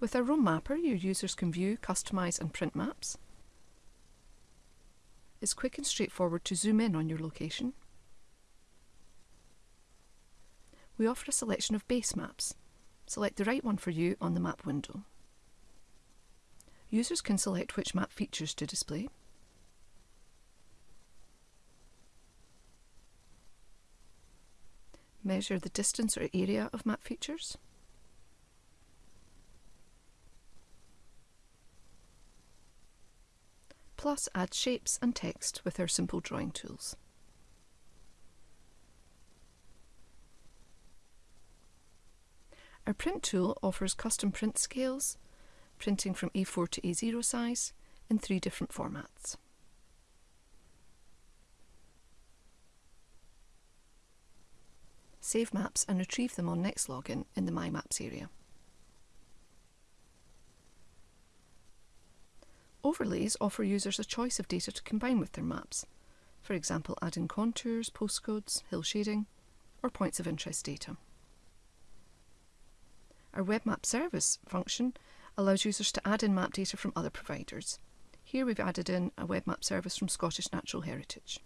With our Roam Mapper, your users can view, customise and print maps. It's quick and straightforward to zoom in on your location. We offer a selection of base maps. Select the right one for you on the map window. Users can select which map features to display. Measure the distance or area of map features. Plus add shapes and text with our simple drawing tools. Our print tool offers custom print scales, printing from A4 to A0 size in three different formats. Save maps and retrieve them on next login in the My Maps area. Overlays offer users a choice of data to combine with their maps, for example adding contours, postcodes, hill shading, or points of interest data. Our Web Map Service function allows users to add in map data from other providers. Here we've added in a web map service from Scottish Natural Heritage.